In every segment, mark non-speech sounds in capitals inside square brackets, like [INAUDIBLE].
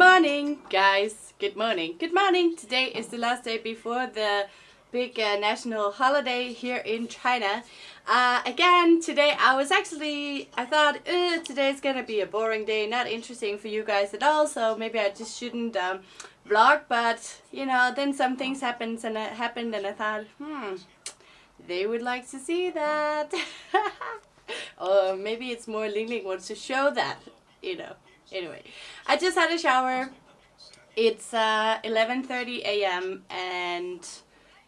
morning, guys. Good morning. Good morning. Today is the last day before the big uh, national holiday here in China. Uh, again, today I was actually, I thought uh, today's gonna be a boring day, not interesting for you guys at all, so maybe I just shouldn't um, vlog, but you know, then some things happened and it happened and I thought, hmm, they would like to see that. [LAUGHS] or maybe it's more Ling Ling wants to show that, you know. Anyway, I just had a shower. It's uh, 11.30 a.m. and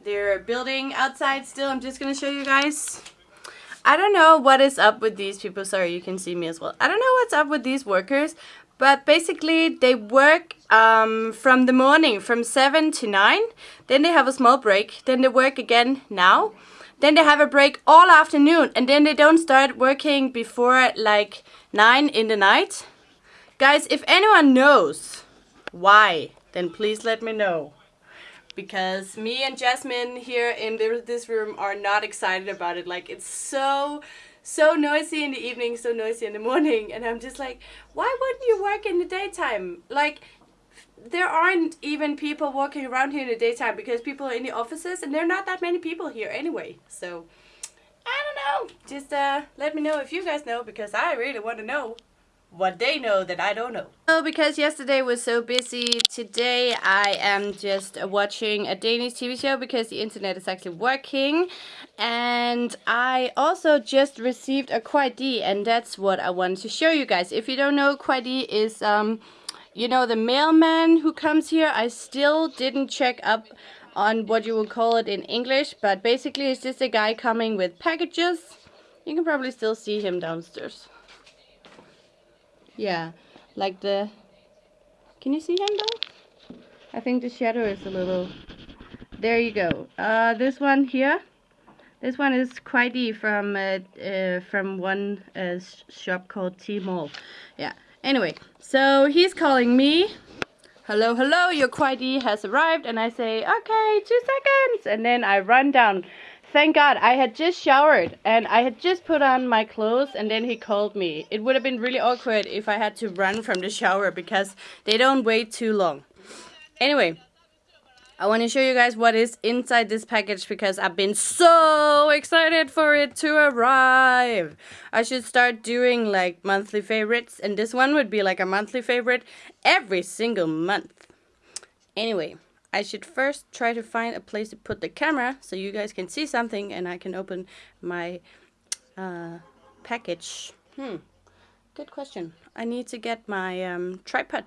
they're building outside still. I'm just to show you guys. I don't know what is up with these people. Sorry, you can see me as well. I don't know what's up with these workers. But basically, they work um, from the morning, from 7 to 9. Then they have a small break. Then they work again now. Then they have a break all afternoon. And then they don't start working before like 9 in the night. Guys, if anyone knows why, then please let me know. Because me and Jasmine here in this room are not excited about it. Like, it's so, so noisy in the evening, so noisy in the morning. And I'm just like, why wouldn't you work in the daytime? Like, there aren't even people walking around here in the daytime because people are in the offices and there are not that many people here anyway. So, I don't know. Just uh, let me know if you guys know because I really want to know what they know that I don't know. So because yesterday was so busy, today I am just watching a Danish TV show because the internet is actually working. And I also just received a Kuai and that's what I wanted to show you guys. If you don't know, Kuai is, um, you know, the mailman who comes here. I still didn't check up on what you would call it in English, but basically it's just a guy coming with packages. You can probably still see him downstairs. Yeah, like the... Can you see him though? I think the shadow is a little... There you go. Uh, this one here. This one is Kuai from uh, uh, from one uh, shop called T-Mall. Yeah. Anyway, so he's calling me. Hello, hello, your Kuai has arrived. And I say, okay, two seconds. And then I run down Thank God, I had just showered and I had just put on my clothes and then he called me. It would have been really awkward if I had to run from the shower because they don't wait too long. Anyway, I want to show you guys what is inside this package because I've been so excited for it to arrive. I should start doing like monthly favorites and this one would be like a monthly favorite every single month. Anyway, I should first try to find a place to put the camera so you guys can see something and I can open my uh, package. Hmm, good question. I need to get my um, tripod.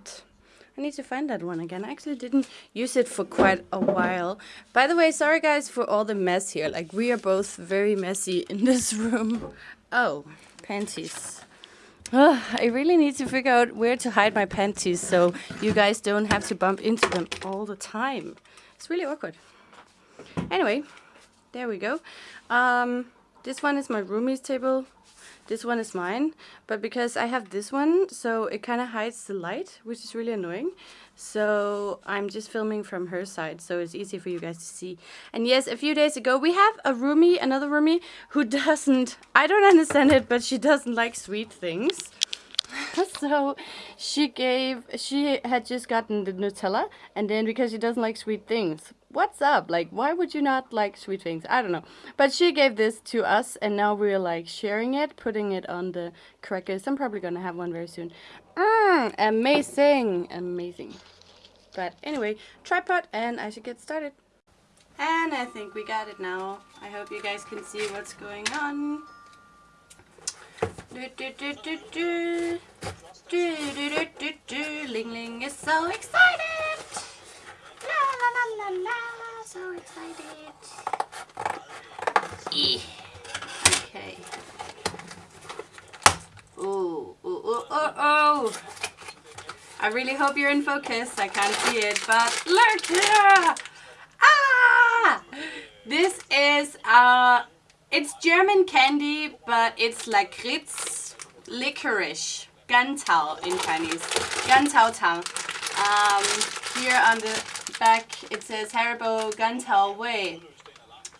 I need to find that one again. I actually didn't use it for quite a while. By the way, sorry guys for all the mess here. Like, we are both very messy in this [LAUGHS] room. Oh, panties. [SIGHS] I really need to figure out where to hide my panties so you guys don't have to bump into them all the time. It's really awkward. Anyway, there we go. Um, this one is my roomie's table. This one is mine, but because I have this one, so it kind of hides the light, which is really annoying. So I'm just filming from her side, so it's easy for you guys to see. And yes, a few days ago, we have a roomie, another roomie, who [LAUGHS] doesn't, I don't understand it, but she doesn't like sweet things. [LAUGHS] so she gave, she had just gotten the Nutella, and then because she doesn't like sweet things, what's up? Like, why would you not like sweet things? I don't know. But she gave this to us, and now we're like sharing it, putting it on the crackers. I'm probably gonna have one very soon. Mm, amazing, amazing. But anyway, tripod, and I should get started. And I think we got it now. I hope you guys can see what's going on. Do, do, do, do, do. Do, do, do, do, do. Ling Ling is so excited. La la. So excited. E. Okay. Oh, oh, oh, oh, oh. I really hope you're in focus. I can't see it, but look here. Ah! This is uh it's German candy, but it's lakritz licorice. Gancao in Chinese. Gancao Tang. Um, here on the back it says Haribo Gancao Wei.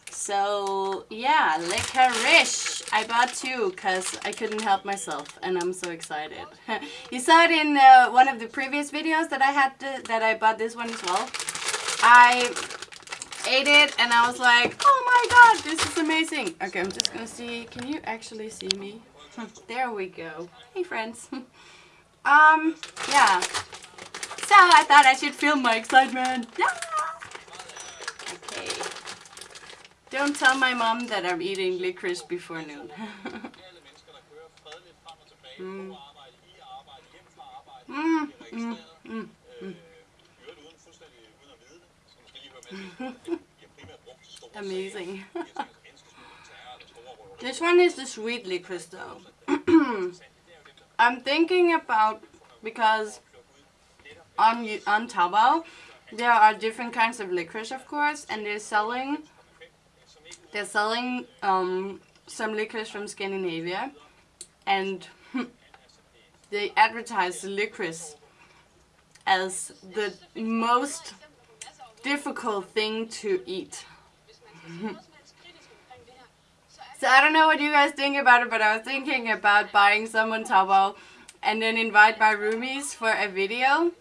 So yeah, licorice. I bought two because I couldn't help myself and I'm so excited. [LAUGHS] you saw it in uh, one of the previous videos that I had to, that I bought this one as well. I ate it and I was like, oh my god, this is amazing. Okay, I'm just gonna see, can you actually see me? [LAUGHS] there we go. Hey friends. [LAUGHS] um, yeah. So I thought I should film my excitement. Yeah! Okay. Don't tell my mom that I'm eating licorice before noon. [LAUGHS] mm. Mm, mm, mm, mm. [LAUGHS] Amazing. [LAUGHS] this one is the sweet licorice though. [CLEARS THROAT] I'm thinking about because on on Taobao. There are different kinds of licorice of course and they're selling they're selling um, some licorice from Scandinavia. And [LAUGHS] they advertise the licorice as the most difficult thing to eat. [LAUGHS] so I don't know what you guys think about it, but I was thinking about buying some on Taobao and then invite my roomies for a video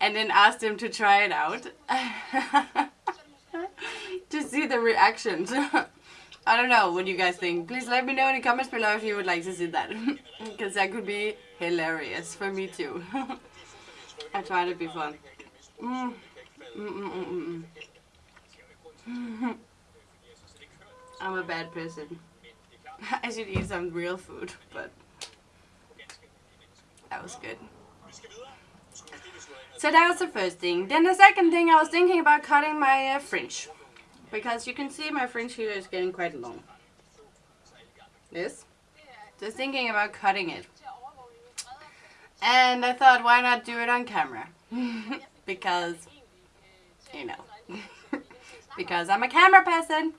and then ask them to try it out. [LAUGHS] to see the reactions. [LAUGHS] I don't know what you guys think. Please let me know in the comments below if you would like to see that. [LAUGHS] Because that could be hilarious for me too. I tried it before. Mm. Mm -mm, mm, mm I'm a bad person. I should eat some real food, but that was good. So that was the first thing. Then the second thing, I was thinking about cutting my uh, fringe. Because you can see my fringe here is getting quite long. This. Just thinking about cutting it. And I thought, why not do it on camera? [LAUGHS] because, you know. [LAUGHS] because I'm a camera person.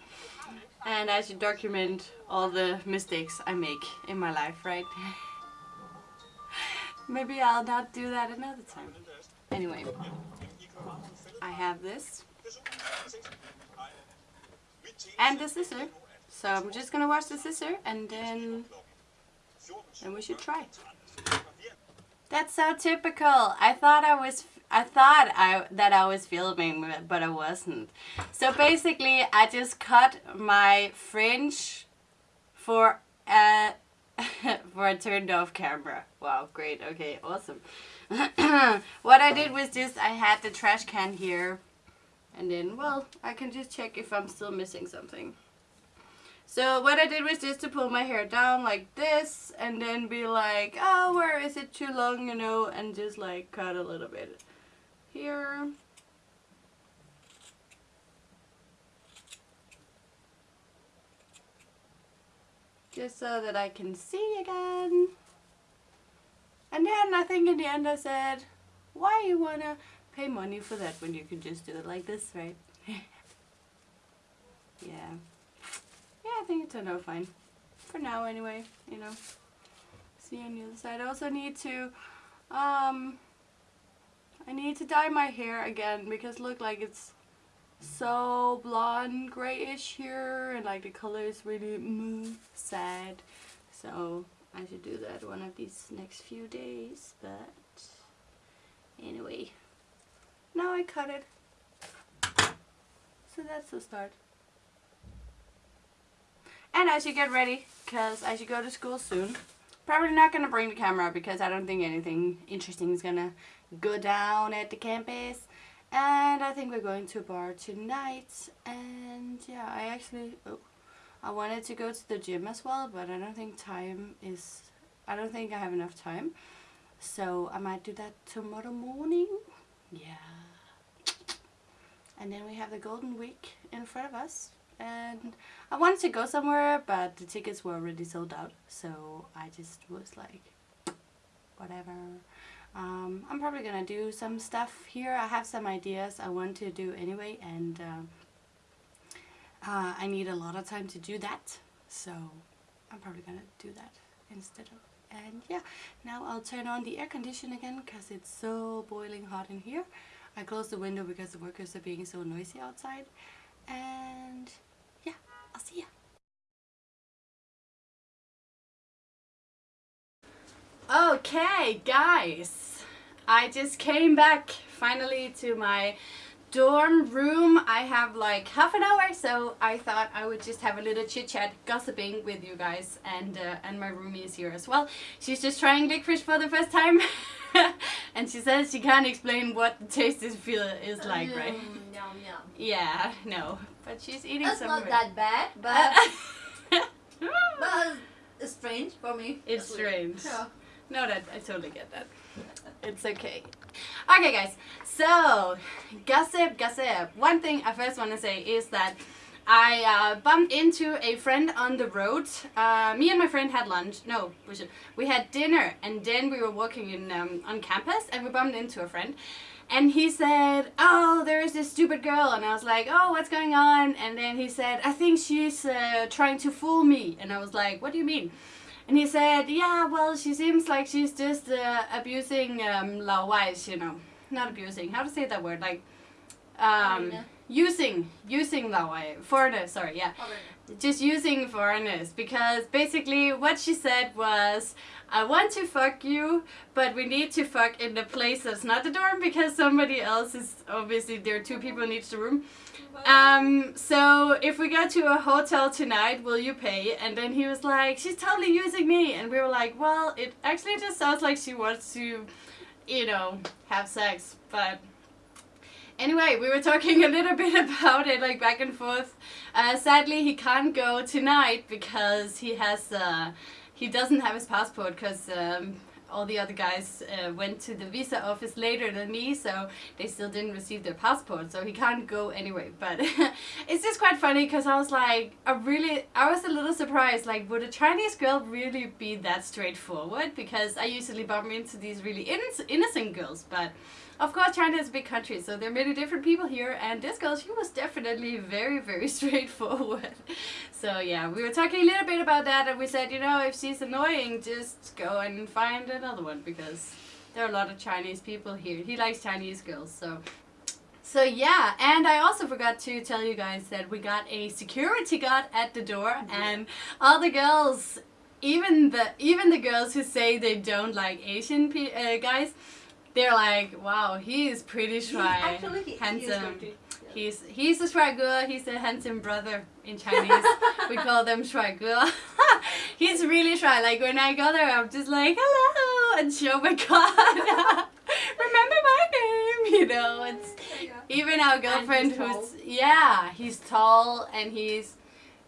And I should document all the mistakes I make in my life, right? [LAUGHS] Maybe I'll not do that another time. Anyway, I have this and the scissor. So I'm just gonna wash the scissor and then then we should try. That's so typical. I thought I was I thought I that I was filming but I wasn't. So basically I just cut my fringe uh, [LAUGHS] for a for a turned off camera. Wow, great. Okay, awesome. [CLEARS THROAT] what I did was just I had the trash can here and then, well, I can just check if I'm still missing something. So what I did was just to pull my hair down like this and then be like, oh, where is it too long, you know, and just like cut a little bit here. Just so that I can see again. And then I think in the end I said, why you wanna pay money for that when you can just do it like this, right? [LAUGHS] yeah. Yeah, I think it turned out fine. For now anyway, you know. See on the other side. I also need to, um, I need to dye my hair again because look like it's so blonde grayish here and like the color is really mm, sad. So I should do that one of these next few days, but anyway. Now I cut it. So that's the start. And I should get ready because I should go to school soon. Probably not going to bring the camera because I don't think anything interesting is going to go down at the campus. And I think we're going to a bar tonight. And yeah, I actually... Oh, I wanted to go to the gym as well, but I don't think time is... I don't think I have enough time. So I might do that tomorrow morning. Yeah. And then we have the Golden Week in front of us. And I wanted to go somewhere, but the tickets were already sold out. So I just was like, whatever. Um, I'm probably gonna do some stuff here. I have some ideas I want to do anyway. And uh, uh, I need a lot of time to do that so I'm probably gonna do that instead of and yeah now I'll turn on the air condition again because it's so boiling hot in here. I closed the window because the workers are being so noisy outside and yeah I'll see ya. Okay guys I just came back finally to my dorm room. I have like half an hour, so I thought I would just have a little chit chat, gossiping with you guys, and uh, and my roomie is here as well. She's just trying licorice for the first time, [LAUGHS] and she says she can't explain what the taste is feel is like, right? Mm, yum yum. Yeah, no, but she's eating That's not that bad, but [LAUGHS] but it's strange for me. It's That's strange. Yeah. No, that I totally get that. It's okay. Okay, guys. So, gossip, gossip. One thing I first want to say is that I uh, bumped into a friend on the road. Uh, me and my friend had lunch. No, we should. We had dinner, and then we were walking in um, on campus, and we bumped into a friend. And he said, "Oh, there is this stupid girl," and I was like, "Oh, what's going on?" And then he said, "I think she's uh, trying to fool me," and I was like, "What do you mean?" And he said, yeah, well, she seems like she's just uh, abusing um, Lao you know. Not abusing, how to say that word? Like, um, using, using Lao Wai, foreigners, sorry, yeah. Just using foreigners. Because basically what she said was, I want to fuck you, but we need to fuck in the place that's not the dorm because somebody else is, obviously there are two people in each room. Um, so if we go to a hotel tonight, will you pay? And then he was like, she's totally using me. And we were like, well, it actually just sounds like she wants to, you know, have sex. But anyway, we were talking a little bit [LAUGHS] about it, like back and forth. Uh, sadly, he can't go tonight because he has, uh, he doesn't have his passport because um, all the other guys uh, went to the visa office later than me, so they still didn't receive their passport, so he can't go anyway. But [LAUGHS] it's just quite funny because I was like, I really, I was a little surprised. Like, would a Chinese girl really be that straightforward? Because I usually bump into these really inno- innocent girls, but. Of course, China is a big country, so there are many different people here, and this girl, she was definitely very, very [LAUGHS] straightforward. So yeah, we were talking a little bit about that, and we said, you know, if she's annoying, just go and find another one, because there are a lot of Chinese people here. He likes Chinese girls, so... So yeah, and I also forgot to tell you guys that we got a security guard at the door, and all the girls, even the even the girls who say they don't like Asian pe- uh, guys, they're like, wow, he is pretty shy, actually, he- he is handsome. yeah. He's he's a shuaige. He's a handsome brother in Chinese. we call them shuaige. [LAUGHS] he's really shy. Like when I go there, I'm just like hello and show my card. [LAUGHS] Remember my name, [LAUGHS] you know. It's even our girlfriend who's yeah, he's tall and he's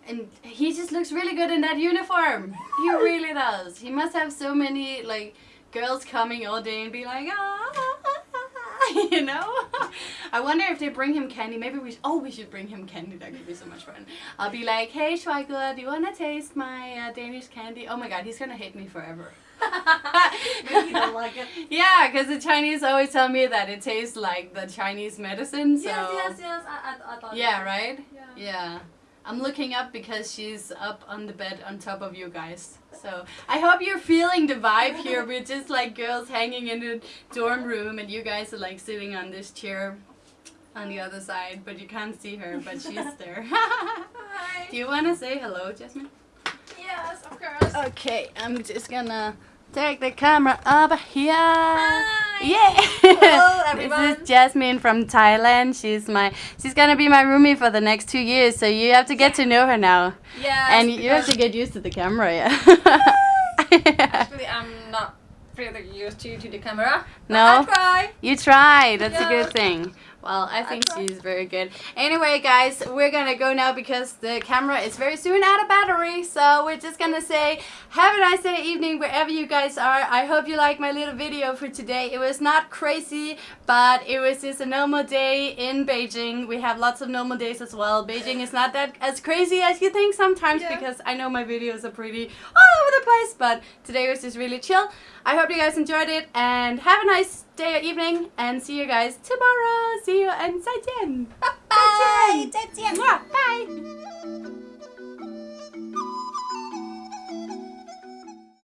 and he just looks really good in that uniform. He really does. He must have so many like girls coming all day and be like, ah, [LAUGHS] you know. [LAUGHS] I wonder if they bring him candy. Maybe we. Sh- oh, we should bring him candy. That could be so much fun. I'll be like, hey, Schweigler, do you wanna taste my uh, Danish candy? Oh my God, he's gonna hate me forever. [LAUGHS] Maybe he don't like it. Yeah, because the Chinese always tell me that it tastes like the Chinese medicine. So Yes, yes, yes. I, I, I thought. yeah, right. Yeah. Yeah. I'm looking up because she's up on the bed on top of you guys. So I hope you're feeling the vibe here. [LAUGHS] We're just like girls hanging in the dorm room and you guys are like sitting on this chair on the other side, but you can't see her, but she's [LAUGHS] there. Hi. Do you want to say hello, Jasmine? Yes, of course. Okay, I'm just gonna take the camera up here. Hi. Yeah. Hello, everyone. This is Jasmine from Thailand. She's my she's gonna be my roomie for the next two years, so you have to get to know her now. Yeah. and you have to get used to the camera, yeah. [LAUGHS] Actually, I'm not really used to, to the camera. No? I try. You try. That's a good thing. Well, I think she's very good. Anyway, guys, we're gonna go now because the camera is very soon out of battery. So we're just gonna say, have a nice day, evening, wherever you guys are. I hope you like my little video for today. It was not crazy, but it was just a normal day in Beijing. We have lots of normal days as well. Beijing is not that as crazy as you think sometimes Yeah. because I know my videos are pretty all over the place, but today was just really chill. I hope you guys enjoyed it and have a nice day or evening and see you guys tomorrow. See you and 再见. Bye. 再见. Mwah. Bye.